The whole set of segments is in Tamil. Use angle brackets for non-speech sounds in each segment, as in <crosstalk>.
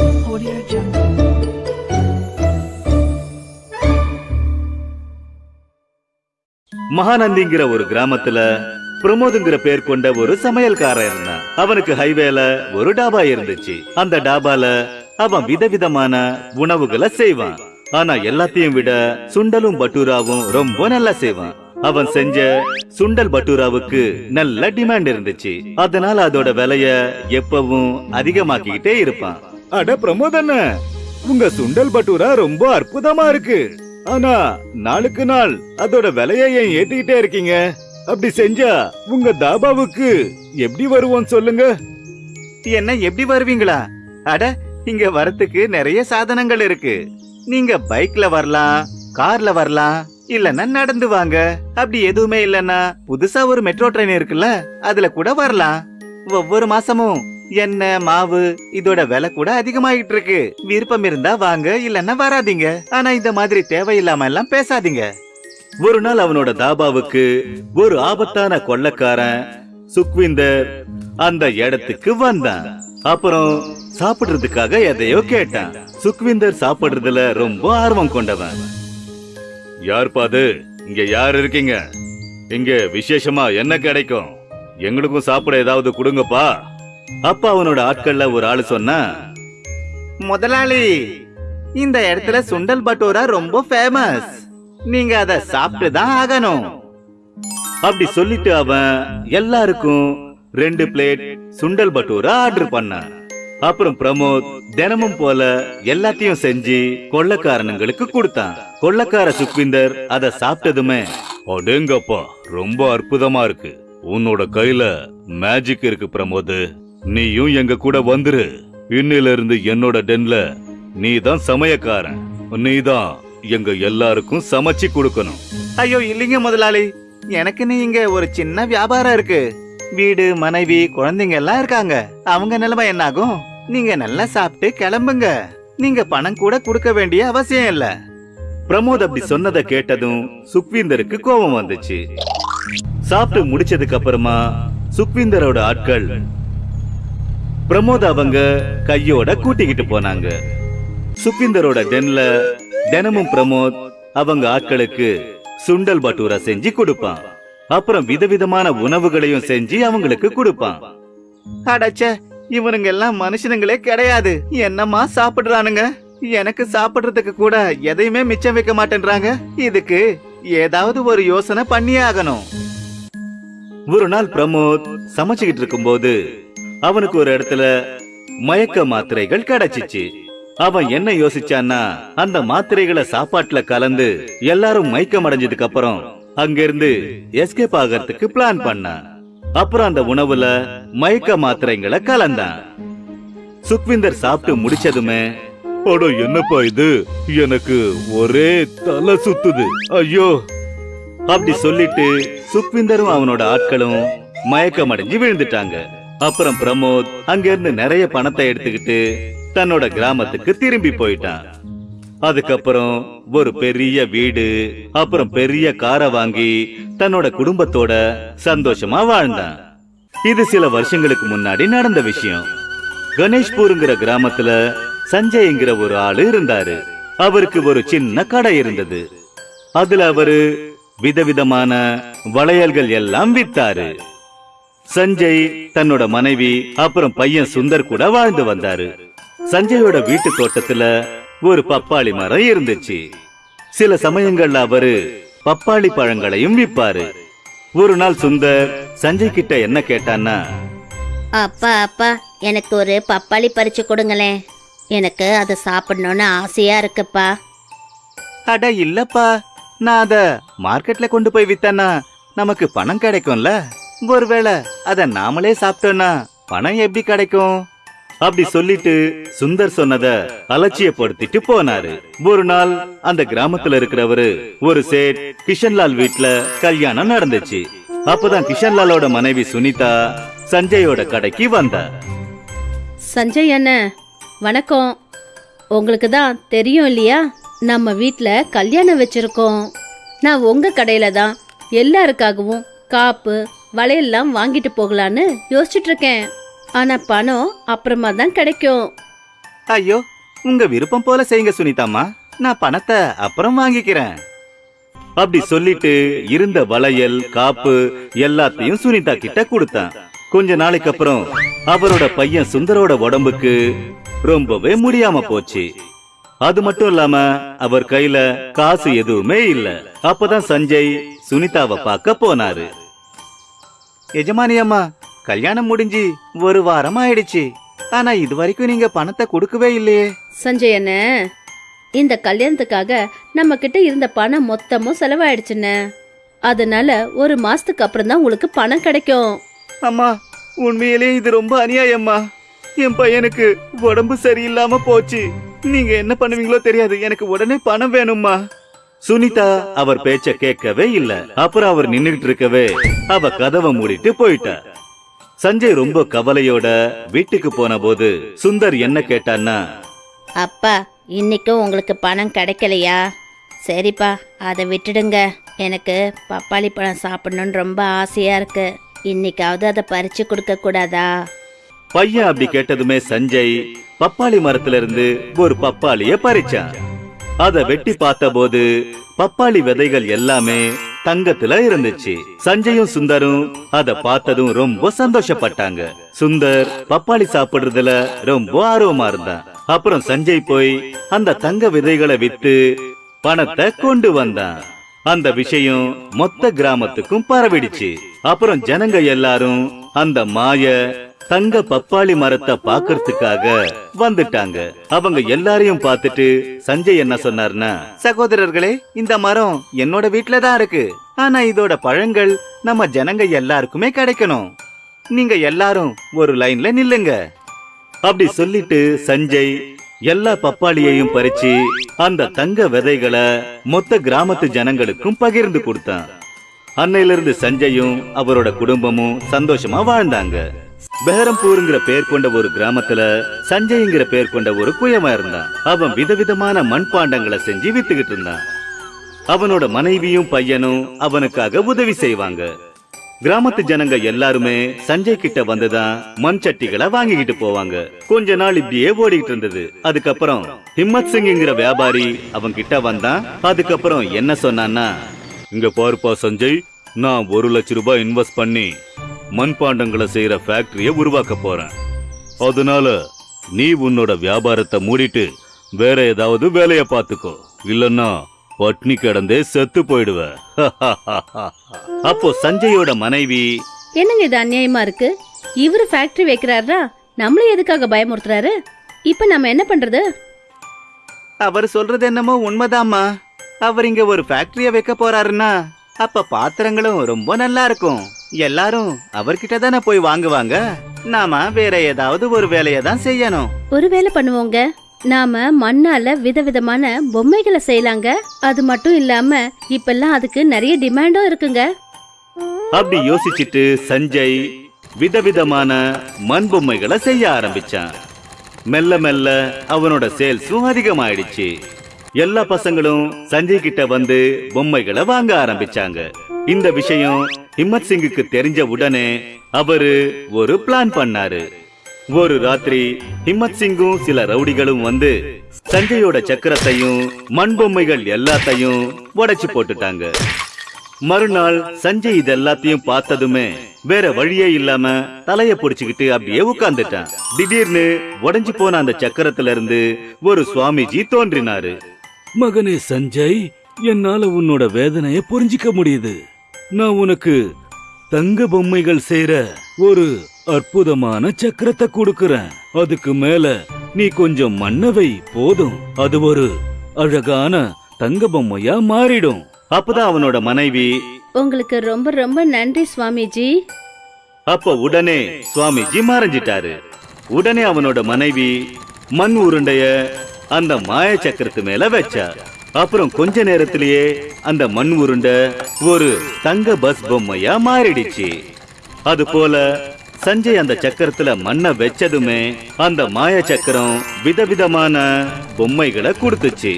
Audio Jungle. மகாநந்திங்கிற ஒரு கிராமத்துல பிரமோதுங்கிற பேர் கொண்ட ஒரு சமையல்காரன் இருந்தான். அவனுக்கு ஹைவேல ஒரு டாபா இருந்துச்சு. அந்த டாபால அவன் விதவிதமான உணவுகளை செய்வான். ஆனா எல்லாத்தையும் விட சுண்டலும் பட்டூராவும் ரொம்ப நல்லா செய்வான். அவன் செஞ்ச சுண்டல் பட்டூராவுக்கு நல்ல டிமாண்ட் இருந்துச்சு. அதனால அதோட விலைய எப்பவும் அதிகமாக்கிக்கிட்டே இருப்பான். அட பிரமோத் அண்ணன் உங்க சுண்டல் பட்டூரா ரொம்ப அற்புதமா இருக்கு. ஆனா நாளுக்கு நாள் அதோட விலைய ஏன் ஏத்திக்கிட்டே இருக்கீங்க? அப்படி செஞ்சா உங்க தாபாவுக்கு எப்படி வருவோம் சொல்லுங்க. என்ன எப்படி வருவீங்களா? அட இங்க வரத்துக்கு நிறைய சாதனங்கள் இருக்கு. நீங்க பைக்ல வரலாம் கார்ல வரலாம் இல்லன்னா நடந்து வாங்க. அப்படி எதுவுமே இல்லன்னா புதுசா ஒரு மெட்ரோ ட்ரெயின் இருக்குல்ல அதுல கூட வரலாம். ஒவ்வொரு மாசமும் எண்ணெய் மாவு இதோட விலை கூட அதிகமாயிட்டு இருக்கு விருப்பம் இருந்தா வாங்க இல்லன்னா வராதீங்க. ஆனா இந்த மாதிரி தேவையில்லாம எல்லாம் பேசாதீங்க. ஒரு நாள் அவனோட தாபாவுக்கு ஒரு ஆபத்தான கொள்ளக்காரன் சுக்விந்தர் அந்த இடத்துக்கு வந்தான். அப்புறம் சாப்பிடுறதுக்காக எதையோ கேட்டான். சுக்விந்தர் சாப்பிடுறதுல ரொம்ப ஆர்வம் கொண்டவன். யார் பாது இங்க யார் இருக்கீங்க? இங்க விசேஷமா என்ன கிடைக்கும்? எங்களுக்கும் சாப்பிட ஏதாவது கொடுங்கப்பா. அப்ப அவனோட ஆட்கள்ல ஒரு ஆளு சொன்னா முதலாளி இந்த இடத்துல சுண்டல் பட்டோரா ரொம்ப ஃபேமஸ் நீங்க அத சாப்பிட்டு தான் ஆகணும். அப்படி சொல்லிட்டு அவன் எல்லாருக்கும் ரெண்டு பிளேட் சுண்டல் பட்டோரா ஆர்டர் பண்ணான். அப்புறம் பிரமோத் தினமும் போல எல்லாத்தையும் செஞ்சு கொள்ளக்காரனுங்களுக்கு கொடுத்தான். கொள்ளக்கார சுக்விந்தர் அத சாப்பிட்டதுமே அடேங்கப்பா ரொம்ப அற்புதமா இருக்கு. உன்னோட கையில மேஜிக் இருக்கு பிரமோத். நீயும் எங்க கூட வந்துரு. இன்னில இருந்து என்னோட டென்ல நீ தான் சமயக்காரன். நீ தான் எங்க எல்லாருக்கும் சமைச்சு கொடுக்கணும். ஐயோ இல்லைங்க முதலாளி. எனக்குன்னு இங்க ஒரு சின்ன வியாபாரம் இருக்கு. வீடு மனைவி குழந்தைங்க எல்லாம் இருக்காங்க. அவங்க நிலைமை என்னாகும்? நீங்க நல்லா சாப்பிட்டு கிளம்புங்க. நீங்க பணம் கூட கொடுக்க வேண்டிய அவசியம் இல்ல. பிரமோத் அப்படி சொன்னதை கேட்டதும் சுக்வீந்தருக்கு கோபம் வந்துச்சு. சாப்பிட்டு முடிச்சதுக்கு அப்புறமா சுக்வீந்தரோட ஆட்கள் பிரமோத் அவங்க கையோட கூட்டிக்கிட்டு போனாங்க. சுக்வீந்தரோட டென்ல தினமும் பிரமோத் அவங்க ஆட்களுக்கு சுண்டல் பட்டூரா செஞ்சு கொடுப்பான். அப்புறம் விதவிதமான உணவுகளையும் செஞ்சு அவங்களுக்கு கொடுப்பான். அடச்ச இவனுங்க எல்லாம் மனுஷனுங்களே கிடையாது. என்னமா சாப்பிடுறானுங்க? எனக்கு சாப்பிடுறதுக்கு கூட எதையுமே மிச்சம் வைக்க மாட்டேன்றாங்க. இதுக்கு ஏதாவது ஒரு யோசனை பண்ணியே ஆகணும். ஒரு நாள் பிரமோத் சமைச்சுக்கிட்டு இருக்கும்போது அவனுக்கு ஒரு இடத்துல மயக்க மாத்திரைகள் கிடைச்சிச்சு. அவன் என்ன யோசிச்சான்னா அந்த மாத்திரைகளை சாப்பாட்டுல கலந்து எல்லாரும் மயக்கம் அடைஞ்சதுக்கு அப்புறம் அங்கிருந்து எஸ்கேப் ஆகிறதுக்கு பிளான் பண்ணான். அப்புறம் அந்த உணவுல மயக்க மாத்திரைங்களை கலந்தான். சுக்விந்தர் சாப்பிட்டு முடிச்சதுமே அட என்னப்பா இது? எனக்கு ஒரே தலை சுத்துது. ஐயோ. அப்படி சொல்லிட்டு சுக்விந்தரும் அவனோட ஆட்களும் மயக்கம் அடைஞ்சு விழுந்துட்டாங்க. அப்புறம் பிரமோத் அங்கிருந்து நிறைய பணத்தை எடுத்துக்கிட்டு தன்னோட கிராமத்துக்கு திரும்பி போயிட்டான். அதுக்கப்புறம் ஒரு பெரிய வீடு அப்புறம் பெரிய காரை வாங்கி தன்னோட குடும்பத்தோட சந்தோஷமா வாழ்ந்தான். இது சில வருஷங்களுக்கு முன்னாடி நடந்த விஷயம். கணேஷ்பூருங்கிற கிராமத்துல சஞ்சய்ங்கிற ஒரு ஆளு இருந்தாரு. அவருக்கு ஒரு சின்ன கடை இருந்தது. அதுல அவரு விதவிதமான வளையல்கள் எல்லாம் வித்தாரு. சஞ்சய் தன்னோட மனைவி அப்புறம் பையன் சுந்தர் கூட வாழ்ந்து வந்தாரு. சஞ்சயோட வீட்டு தோட்டத்துல ஒரு பப்பாளி மரம் இருந்துச்சு. சில சமயங்கள்ல அவரு பப்பாளி பழங்களையும் விப்பாரு. ஒரு நாள் சுந்தர் சஞ்சய் கிட்ட என்ன கேட்டான்னா அப்பா அப்பா எனக்கு ஒரு பப்பாளி பறிச்சு கொடுங்களேன். எனக்கு அதை சாப்பிடணும்னு ஆசையா இருக்குப்பா. அட இல்லப்பா. நான் அத மார்க்கெட்ல கொண்டு போய் வித்தேன்னா நமக்கு பணம் கிடைக்கும்ல. ஒருவேளை அத நாமளே சாப்பிட்டோம்னா பணம் எப்படி கிடைக்கும்? அப்படி சொல்லிட்டு சுந்தர் சொன்னத அலட்சியப்படுத்திட்டு போனாரு. ஒரு நாள் அந்த கிராமத்துல இருக்கிறவரு ஒரு சேட் கிஷன்லால் வீட்டுல கல்யாணம் நடந்துச்சு. அப்பதான் கிஷன்லாலோட மனைவி சுனிதா சஞ்சயோட கடைக்கு வந்தா. சஞ்சய் அண்ணன் வணக்கம். உங்களுக்கு தான் தெரியும் இல்லையா? நம்ம வீட்டில் கல்யாணம் வச்சிருக்கோம். நான் உங்க கடையில தான் எல்லாருக்காகவும் காப்பு வலையெல்லாம் வாங்கிட்டு போகலான்னு யோசிச்சுட்டு இருக்கேன் ஆனா பணம் அப்புறமா தான் கிடைக்கும். ஐயோ உங்க விருப்பம் போல செய்யுங்க சுனிதாமா நான் பணத்தை அப்புறம் வாங்கிக்கிறேன். அப்படி சொல்லிட்டு இருந்த வளையல் காப்பு எல்லாத்தையும் சுனிதா கிட்ட கொடுத்தான். கொஞ்ச நாளைக்கு அப்புறம் அவரோட பையன் சுந்தரோட உடம்புக்கு ரொம்பவே முடியாம போச்சு. அது மட்டும் இல்லாம அவர் கையில காசு எதுவுமே இல்ல. அப்பதான் சஞ்சய் சுனிதாவை பார்க்க போனாரு. எஜமானி அம்மா கல்யாணம் முடிஞ்சு ஒரு வாரம் ஆயிடுச்சு. ஆனா இது வரைக்கும் நீங்க பணத்தை கொடுக்கவே இல்லையே. சஞ்சய் அண்ணே இந்த கல்யாணத்துக்காக நம்ம கிட்ட இருந்த பணம் மொத்தமும் செலவாயிடுச்சுண்ணே. அதனால ஒரு மாசத்துக்கு அப்புறம் தான் உங்களுக்கு பணம் கிடைக்கும். அம்மா உண்மையிலே இது ரொம்ப அநியாயம்மா. என் பையனுக்கு உடம்பு சரியில்லாம போச்சு. நீங்க என்ன பண்ணுவீங்களோ தெரியாது. எனக்கு உடனே பணம் வேணும்மா. சுனிதா அவர் பேச்ச கேட்கவே இல்ல. அப்புறம் அவர் நின்னுகிட்டு இருக்கவே அவ கதவை மூடிட்டு போயிட்டா. சஞ்சய் ரொம்ப கவலையோட வீட்டுக்கு போன போது சுந்தர் என்ன கேட்டான்னா அப்பா இன்னைக்கும் உங்களுக்கு பணம் கிடைக்கலையா? சரிப்பா அதை விட்டுடுங்க. எனக்கு பப்பாளி பழம் சாப்பிடணும்னு ரொம்ப ஆசையா இருக்கு. இன்னைக்காவது அதை பறிச்சு கொடுக்க கூடாதா? பையன் அப்படி கேட்டதுமே சஞ்சய் பப்பாளி மரத்துல இருந்து ஒரு பப்பாளிய பறிச்சான். அதை வெட்டி பார்த்தபோது பப்பாளி விதைகள் எல்லாமே தங்கத்துல இருந்துச்சு. சஞ்சயும் சுந்தரும் அத பார்த்ததும் ரொம்ப சந்தோஷப்பட்டாங்க. சுந்தர் பப்பாளி சாப்பிடுறதுல ரொம்ப ஆர்வமா இருந்தான். அப்புறம் சஞ்சய் போய் அந்த தங்க விதைகளை வித்து பணத்தை கொண்டு வந்தான். அந்த விஷயம் மொத்த கிராமத்துக்கும் பரவிடுச்சு. அப்புறம் ஜனங்க எல்லாரும் அந்த மாய தங்க பப்பாளி மரத்தை பாக்குறதுக்காக வந்துட்டாங்க. அவங்க எல்லாரையும் பார்த்துட்டு சஞ்சய் என்ன சொன்னார்னா சகோதரர்களே இந்த மரம் என்னோட வீட்டுல தான் இருக்கு. ஆனா இதோட பழங்கள் நம்ம ஜனங்க எல்லாருக்குமே கிடைக்கணும். நீங்க எல்லாரும் ஒரு லைன்ல நில்லுங்க. அப்படி சொல்லிட்டு சஞ்சய் எல்லா பப்பாளியையும் பறிச்சு அந்த தங்க விதைகளை மொத்த கிராமத்து ஜனங்களுக்கும் பகிர்ந்து கொடுத்தான். அன்னையிலிருந்து சஞ்சயும் அவரோட குடும்பமும் சந்தோஷமா வாழ்ந்தாங்க. பெஹரம்பூருங்கிற பேர் கொண்ட ஒரு கிராமத்துல சஞ்சய்ங்கிற பேர் கொண்ட ஒரு குயவன் இருந்தான். அவன் விதவிதமான மண்பாண்டங்களை செஞ்சு வித்துக்கிட்டு இருந்தான். அவனோட மனைவியும் பையனும் அவனுக்காக உதவி செய்வாங்க. கிராமத்து ஜனங்க எல்லாருமே சஞ்சய் கிட்ட வந்துதான் மண் சட்டிகளை வாங்கிக்கிட்டு போவாங்க. கொஞ்ச நாள் இப்படியே ஓடிக்கிட்டு இருந்தது. அதுக்கப்புறம் ஹிம்மத் சிங்ங்கிற வியாபாரி அவன் கிட்ட வந்தான். அதுக்கப்புறம் என்ன சொன்னான்னா இங்க பாருப்பா சஞ்சய் நான் ஒரு லட்ச ரூபாய் இன்வெஸ்ட் பண்ணி மண்பாண்டங்களை செய்யற ஃபேக்டரிய உருவாக்க போறேன். அதனால நீ உன்னோட வியாபாரத்தை மூடிட்டு வேற ஏதாவது வேலைய பாத்துக்கோ இல்லன்னா பட்னி கிடந்தே செத்து போயிடுவ. <laughs> அப்போ சஞ்சயோட மனைவி என்னங்க இது அநியாயமா இருக்கு? இவரு ஃபேக்டரி வைக்கிறாரா? நம்மள எதுக்காக பயமுறுத்துறாரு? இப்ப நம்ம என்ன பண்றது? அவர் சொல்றது என்னமோ உண்மைதாம்மா. அவர் இங்க ஒரு ஃபேக்டரிய வைக்க போறாருன்னா அப்ப பாத்திரங்களும் ரொம்ப நல்லா இருக்கும். எல்லாரும் அவர்கிட்ட தானே போய் வாங்குவாங்க? நாம வேற ஏதாவது ஒரு வேலையை தான் செய்யணும். ஒரு வேலை பண்ணுவோங்க. நாம மண்ணால விதவிதமான பொம்மைகளை செய்யலாங்க. அது மட்டும் இல்லாம இப்பெல்லாம் அதுக்கு நிறைய டிமாண்டும் இருக்குங்க. அப்படி யோசிச்சுட்டு சஞ்சய் விதவிதமான மண் பொம்மைகளை செய்ய ஆரம்பிச்சான். மெல்ல மெல்ல அவனோட சேல்ஸும் அதிகமாயிடுச்சு. எல்லா பசங்களும் சஞ்சய் கிட்ட வந்து பொம்மைகளை வாங்க ஆரம்பிச்சாங்க. இந்த விஷயம் ஹிம்மத் சிங்குக்கு தெரிஞ்ச உடனே அவரு ஒரு பிளான் பண்ணாரு. ஒரு ராத்திரி ஹிம்மத் சிங்கும் சில ரவுடிகளும் வந்து சஞ்சயோட சக்கரத்தையும் மண் பொம்மைகள் எல்லாத்தையும் உடைச்சு போட்டுட்டாங்க. மறுநாள் சஞ்சய் இது எல்லாத்தையும் பார்த்ததுமே வேற வழியே இல்லாம தலைய புடிச்சுக்கிட்டு அப்படியே உட்கார்ந்துட்டான். திடீர்னு உடைஞ்சு போன அந்த சக்கரத்துல இருந்து ஒரு சுவாமிஜி தோன்றினாரு. மகனே சஞ்சய் என்னால உன்னோட வேதனைய புரிஞ்சிக்க முடியுது. நான் உனக்கு தங்க பொம்மைகள் செய்யற ஒரு அற்புதமான சக்கரத்தை கொடுக்கறேன். அதுக்கு மேல நீ கொஞ்சம் மண்ணவை போதும். அது ஒரு அழகான தங்க பொம்மையா மாறிடும். அப்பதான் அவனோட மனைவி உங்களுக்கு ரொம்ப ரொம்ப நன்றி சுவாமிஜி. அப்ப உடனே சுவாமிஜி மறைஞ்சிட்டாரு. உடனே அவனோட மனைவி மண் உருண்டைய அந்த மாய சக்கரத்து மேல வச்சா. அப்புறம் கொஞ்ச நேரத்திலேயே அந்த மண் உருண்டை ஒரு தங்க பஸ் பொம்மையா மாறிடுச்சு. அது போல சஞ்சய் அந்த சக்கரத்துல மண்ணை வச்சதுமே அந்த மாய சக்கரம் விதவிதமான பொம்மைகளை கொடுத்துச்சு.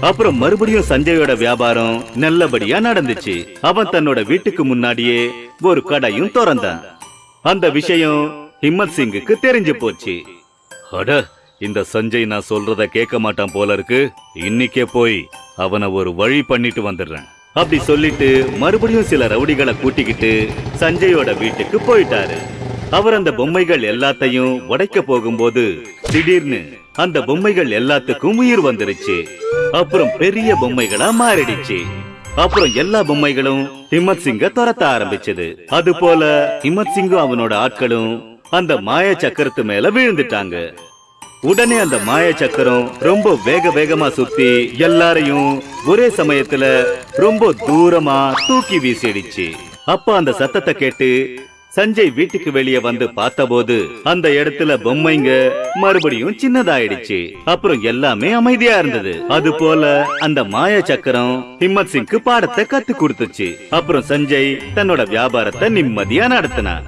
அப்புறம் மறுபடியும் சஞ்சயோட வியாபாரம் நல்லபடியா நடந்துச்சு. அவன் தன்னோட வீட்டுக்கு முன்னாடியே ஒரு கடையும் திறந்தான். அந்த விஷயம் ஹிம்மத் சிங்குக்கு தெரிஞ்சு போச்சு. அட இந்த சஞ்சய் நான் சொல்றத கேட்க மாட்டான் போல இருக்கு. இன்னைக்கே போய் அவனை ஒரு வழி பண்ணிட்டு வந்துடுறேன். அப்படி சொல்லிட்டு மறுபடியும் சில ரவுடிகளை கூட்டிக்கிட்டு சஞ்சயோட வீட்டுக்கு போயிட்டாரு. அவர் அந்த பொம்மைகள் எல்லாத்தையும் உடைக்க போகும்போது திடீர்னு அந்த பொம்மைகள் எல்லாத்துக்கும் உயிர் வந்துருச்சு. அப்புறம் பெரிய பொம்மைகளா மாறிடுச்சு. அப்புறம் எல்லா பொம்மைகளும் ஹிம்மத் சிங்க துரத்த ஆரம்பிச்சது. அது போல ஹிம்மத் சிங்கும் அவனோட ஆட்களும் அந்த மாய சக்கரத்து மேல விழுந்துட்டாங்க. உடனே அந்த மாய சக்கரம் ரொம்ப வேக வேகமா சுத்தி எல்லாரையும் ஒரே சமயத்துல ரொம்ப தூரமா தூக்கி வீசிடுச்சு. அப்ப அந்த சத்தத்தை கேட்டு சஞ்சய் வீட்டுக்கு வெளியே வந்து பார்த்தபோது அந்த இடத்துல பொம்மைங்க மறுபடியும் சின்னதாயிடுச்சு. அப்புறம் எல்லாமே அமைதியா இருந்தது. அது போல அந்த மாய சக்கரம் ஹிம்மத் சிங்க்கு பாடத்தை கத்து கொடுத்துச்சு. அப்புறம் சஞ்சய் தன்னோட வியாபாரத்தை நிம்மதியா நடத்தினான்.